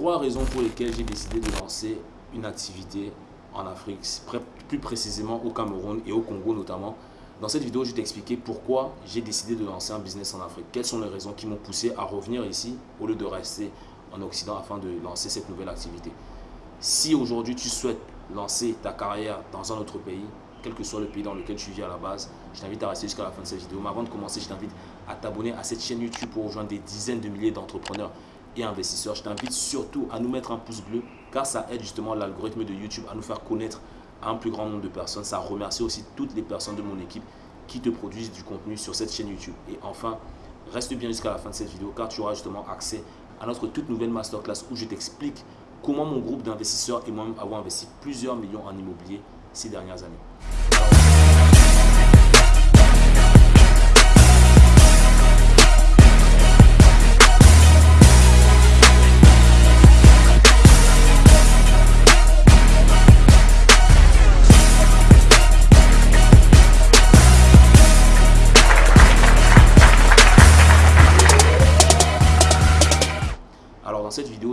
trois raisons pour lesquelles j'ai décidé de lancer une activité en Afrique, plus précisément au Cameroun et au Congo notamment. Dans cette vidéo, je vais t'expliquer pourquoi j'ai décidé de lancer un business en Afrique. Quelles sont les raisons qui m'ont poussé à revenir ici au lieu de rester en Occident afin de lancer cette nouvelle activité. Si aujourd'hui tu souhaites lancer ta carrière dans un autre pays, quel que soit le pays dans lequel tu vis à la base, je t'invite à rester jusqu'à la fin de cette vidéo. Mais avant de commencer, je t'invite à t'abonner à cette chaîne YouTube pour rejoindre des dizaines de milliers d'entrepreneurs et investisseurs. Je t'invite surtout à nous mettre un pouce bleu car ça aide justement l'algorithme de YouTube à nous faire connaître un plus grand nombre de personnes. Ça remercie aussi toutes les personnes de mon équipe qui te produisent du contenu sur cette chaîne YouTube. Et enfin, reste bien jusqu'à la fin de cette vidéo car tu auras justement accès à notre toute nouvelle masterclass où je t'explique comment mon groupe d'investisseurs et moi-même avons investi plusieurs millions en immobilier ces dernières années.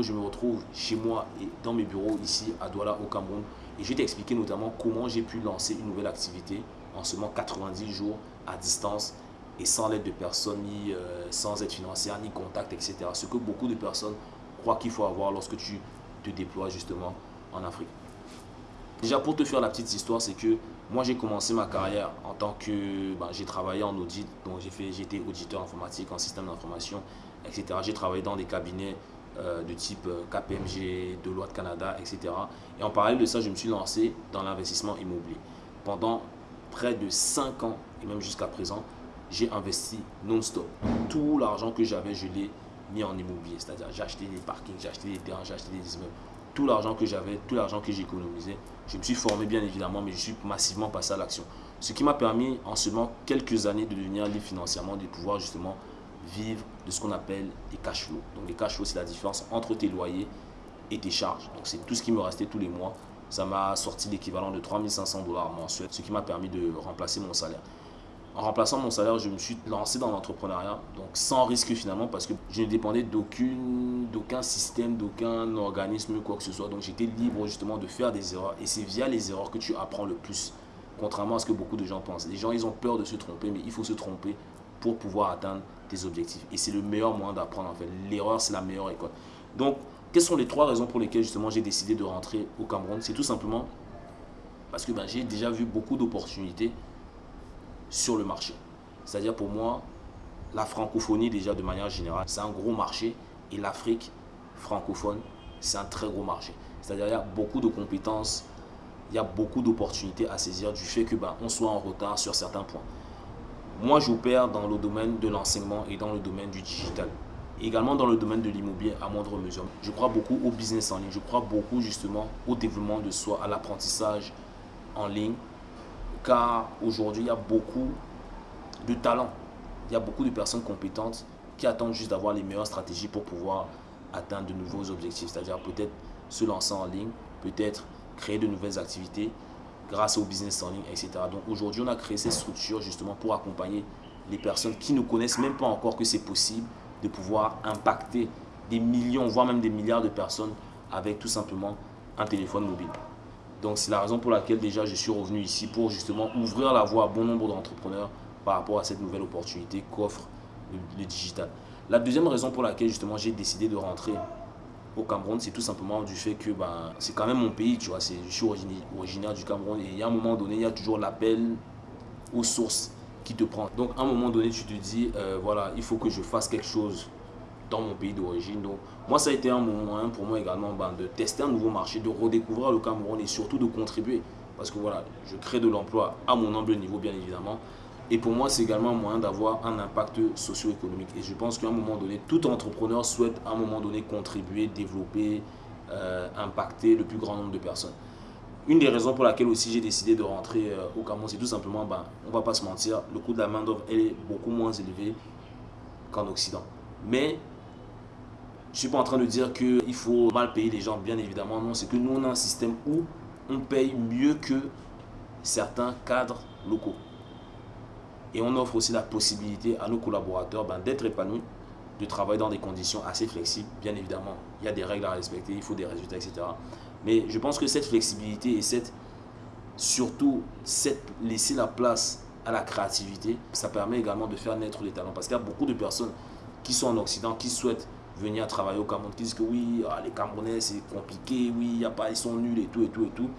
Je me retrouve chez moi et dans mes bureaux ici à Douala au Cameroun et je vais t'expliquer notamment comment j'ai pu lancer une nouvelle activité en seulement 90 jours à distance et sans l'aide de personne, ni euh, sans aide financière, ni contact, etc. Ce que beaucoup de personnes croient qu'il faut avoir lorsque tu te déploies justement en Afrique. Déjà pour te faire la petite histoire, c'est que moi j'ai commencé ma carrière en tant que... Ben, j'ai travaillé en audit, donc j'ai été auditeur informatique en système d'information, etc. J'ai travaillé dans des cabinets euh, de type euh, KPMG, Deloitte Canada, etc. Et en parallèle de ça, je me suis lancé dans l'investissement immobilier. Pendant près de 5 ans, et même jusqu'à présent, j'ai investi non-stop. Tout l'argent que j'avais, je l'ai mis en immobilier. C'est-à-dire, j'ai acheté des parkings, j'ai acheté des terrains, j'ai acheté des immeubles. Tout l'argent que j'avais, tout l'argent que j'ai économisé, je me suis formé bien évidemment, mais je suis massivement passé à l'action. Ce qui m'a permis en seulement quelques années de devenir libre financièrement, de pouvoir justement vivre de ce qu'on appelle des cash flows. Donc les cash flows, c'est la différence entre tes loyers et tes charges. Donc c'est tout ce qui me restait tous les mois. Ça m'a sorti l'équivalent de 3500 dollars mensuels, ce qui m'a permis de remplacer mon salaire. En remplaçant mon salaire, je me suis lancé dans l'entrepreneuriat, donc sans risque finalement, parce que je ne dépendais d'aucun système, d'aucun organisme, quoi que ce soit. Donc j'étais libre justement de faire des erreurs. Et c'est via les erreurs que tu apprends le plus, contrairement à ce que beaucoup de gens pensent. Les gens, ils ont peur de se tromper, mais il faut se tromper pour pouvoir atteindre tes objectifs. Et c'est le meilleur moyen d'apprendre en fait. L'erreur, c'est la meilleure école. Donc, quelles sont les trois raisons pour lesquelles justement j'ai décidé de rentrer au Cameroun? C'est tout simplement parce que ben, j'ai déjà vu beaucoup d'opportunités sur le marché. C'est-à-dire pour moi, la francophonie déjà de manière générale, c'est un gros marché et l'Afrique francophone, c'est un très gros marché. C'est-à-dire il y a beaucoup de compétences, il y a beaucoup d'opportunités à saisir du fait que ben, on soit en retard sur certains points. Moi, j'opère dans le domaine de l'enseignement et dans le domaine du digital. également dans le domaine de l'immobilier à moindre mesure. Je crois beaucoup au business en ligne. Je crois beaucoup justement au développement de soi, à l'apprentissage en ligne. Car aujourd'hui, il y a beaucoup de talents. Il y a beaucoup de personnes compétentes qui attendent juste d'avoir les meilleures stratégies pour pouvoir atteindre de nouveaux objectifs. C'est-à-dire peut-être se lancer en ligne, peut-être créer de nouvelles activités, grâce au business en ligne, etc. Donc aujourd'hui, on a créé ces structures justement pour accompagner les personnes qui ne connaissent même pas encore que c'est possible de pouvoir impacter des millions, voire même des milliards de personnes avec tout simplement un téléphone mobile. Donc c'est la raison pour laquelle déjà je suis revenu ici pour justement ouvrir la voie à bon nombre d'entrepreneurs par rapport à cette nouvelle opportunité qu'offre le, le, digital. La deuxième raison pour laquelle justement j'ai décidé de rentrer au Cameroun, c'est tout simplement du fait que ben, c'est quand même mon pays, tu vois, je suis originaire du Cameroun et à un moment donné, il y a toujours l'appel aux sources qui te prend. Donc à un moment donné, tu te dis, euh, voilà, il faut que je fasse quelque chose dans mon pays d'origine. Donc moi, ça a été un moment pour moi également ben, de tester un nouveau marché, de redécouvrir le Cameroun et surtout de contribuer. Parce que voilà, je crée de l'emploi à mon humble niveau, bien évidemment. Et pour moi, c'est également un moyen d'avoir un impact socio-économique. Et je pense qu'à un moment donné, tout entrepreneur souhaite à un moment donné contribuer, développer, euh, impacter le plus grand nombre de personnes. Une des raisons pour laquelle aussi j'ai décidé de rentrer euh, au Cameroun, c'est tout simplement, ben, on ne va pas se mentir, le coût de la main-d'œuvre est beaucoup moins élevé qu'en Occident. Mais je ne suis pas en train de dire qu'il faut mal payer les gens, bien évidemment. Non, c'est que nous, on a un système où on paye mieux que certains cadres locaux. Et on offre aussi la possibilité à nos collaborateurs ben, d'être épanouis, de travailler dans des conditions assez flexibles. Bien évidemment, il y a des règles à respecter, il faut des résultats, etc. Mais je pense que cette flexibilité et cette, surtout cette, laisser la place à la créativité, ça permet également de faire naître les talents. Parce qu'il y a beaucoup de personnes qui sont en Occident, qui souhaitent venir travailler au Cameroun, qui disent que oui, ah, les Camerounais c'est compliqué, oui, ils sont nuls et tout, et tout, et tout.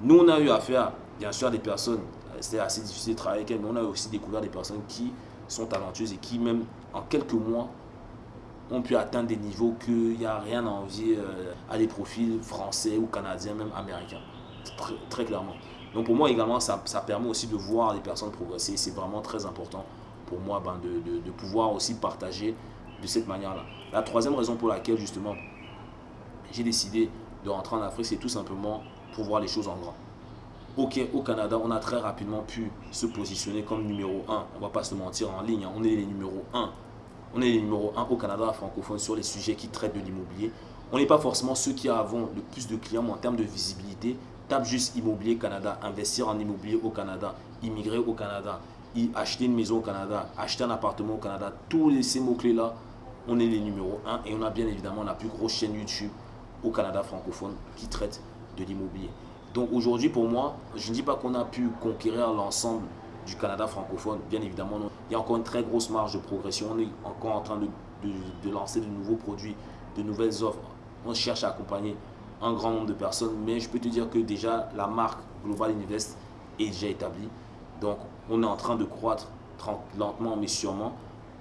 Nous, on a eu affaire, bien sûr, à des personnes, c'était assez difficile de travailler avec elles, mais on a aussi découvert des personnes qui sont talentueuses et qui, même en quelques mois, ont pu atteindre des niveaux qu'il n'y a rien à envier euh, à des profils français ou canadiens, même américains. Très, clairement. Donc pour moi également, ça, ça, permet aussi de voir les personnes progresser. C'est vraiment très important pour moi ben, de, de, pouvoir aussi partager de cette manière-là. La troisième raison pour laquelle justement j'ai décidé de rentrer en Afrique, c'est tout simplement pour voir les choses en grand. Ok, au Canada, on a très rapidement pu se positionner comme numéro 1. On va pas se mentir en ligne, on est les numéros 1 on est les numéro 1 au Canada francophone sur les sujets qui traitent de l'immobilier. On n'est pas forcément ceux qui avons le plus de clients, en termes de visibilité, tape juste Immobilier Canada, investir en immobilier au Canada, immigrer au Canada, acheter une maison au Canada, acheter un appartement au Canada, tous ces mots-clés-là, on est les numéros 1 et on a bien évidemment la plus grosse chaîne YouTube au Canada francophone qui traite de l'immobilier. Donc aujourd'hui, pour moi, je ne dis pas qu'on a pu conquérir l'ensemble du Canada francophone, bien évidemment, il y a encore une très grosse marge de progression. On est encore en train de, de, lancer de nouveaux produits, de nouvelles offres. On cherche à accompagner un grand nombre de personnes, mais je peux te dire que déjà la marque Global Invest est déjà établie. Donc on est en train de croître lentement mais sûrement.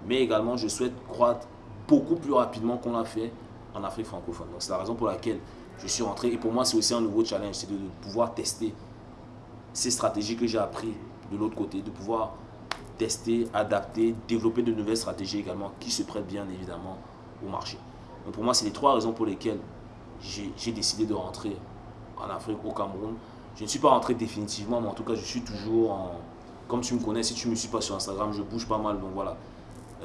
Mais également, je souhaite croître beaucoup plus rapidement qu'on l'a fait en Afrique francophone. Donc c'est la raison pour laquelle je suis rentré. Et pour moi, c'est aussi un nouveau challenge, c'est de pouvoir tester ces stratégies que j'ai appris de l'autre côté, de pouvoir tester, adapter, développer de nouvelles stratégies également qui se prêtent bien évidemment au marché. Donc pour moi, c'est les trois raisons pour lesquelles j'ai décidé de rentrer en Afrique, au Cameroun. Je ne suis pas rentré définitivement, mais en tout cas, je suis toujours en... Comme tu me connais, si tu ne me suis pas sur Instagram, je bouge pas mal. Donc voilà,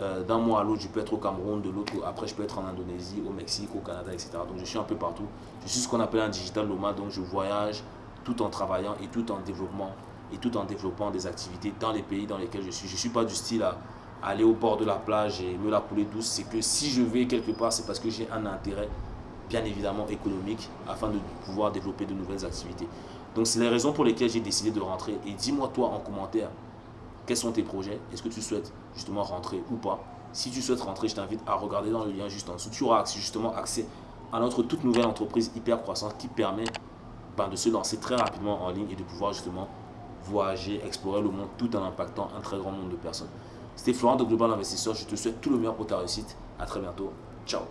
euh, d'un mois à l'autre, je peux être au Cameroun, de l'autre, après je peux être en Indonésie, au Mexique, au Canada, etc. Donc je suis un peu partout. Je suis ce qu'on appelle un digital nomade, donc je voyage tout en travaillant et tout en développement et tout en développant des activités dans les pays dans lesquels je suis. Je ne suis pas du style à aller au bord de la plage et me la couler douce. C'est que si je vais quelque part, c'est parce que j'ai un intérêt, bien évidemment économique, afin de pouvoir développer de nouvelles activités. Donc, c'est les raisons pour lesquelles j'ai décidé de rentrer. Et dis-moi, toi, en commentaire, quels sont tes projets? Est-ce que tu souhaites justement rentrer ou pas Si tu souhaites rentrer, je t'invite à regarder dans le lien juste en dessous. Tu auras justement accès à notre toute nouvelle entreprise hyper croissante qui permet ben, de se lancer très rapidement en ligne et de pouvoir justement voyager, explorer le monde tout en impactant un très grand nombre de personnes. C'était Florent de Global Investisseur. Je te souhaite tout le meilleur pour ta réussite. À très bientôt. Ciao